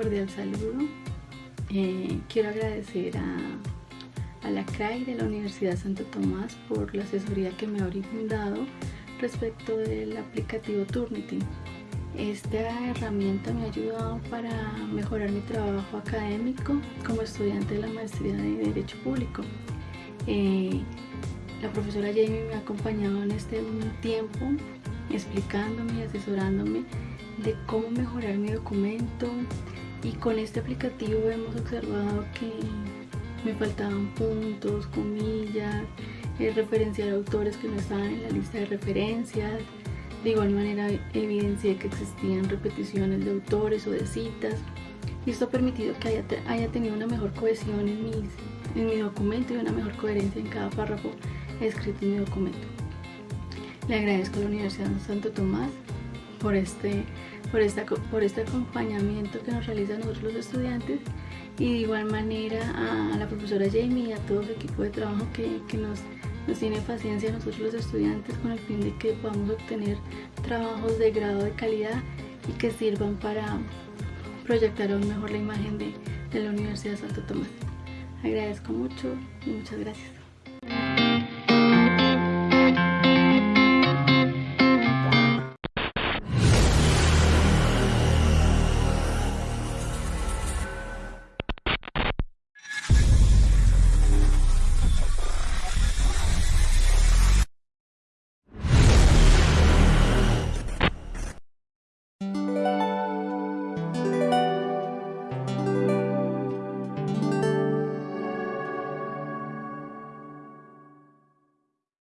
cordial saludo. Eh, quiero agradecer a, la CRAI de la Universidad Santo Tomás por la asesoría que me ha brindado respecto del aplicativo Turnitin. Esta herramienta me ha ayudado para mejorar mi trabajo académico como estudiante de la maestría de Derecho Público. Eh, la profesora Jamie me ha acompañado en este tiempo explicándome y asesorándome de cómo mejorar mi documento y con este aplicativo hemos observado que me faltaban puntos, comillas, referenciar autores que no estaban en la lista de referencias. De igual manera evidencié que existían repeticiones de autores o de citas y esto ha permitido que haya, haya tenido una mejor cohesión en, mis, en mi documento y una mejor coherencia en cada párrafo escrito en mi documento. Le agradezco a la Universidad de Santo Tomás por este, por, esta, por este acompañamiento que nos realizan nosotros los estudiantes y de igual manera a la profesora Jamie y a todo su equipo de trabajo que, que nos, nos tiene paciencia a nosotros los estudiantes con el fin de que podamos obtener trabajos de grado de calidad y que sirvan para proyectar aún mejor la imagen de, de la Universidad de Santo Tomás. Agradezco mucho y muchas gracias.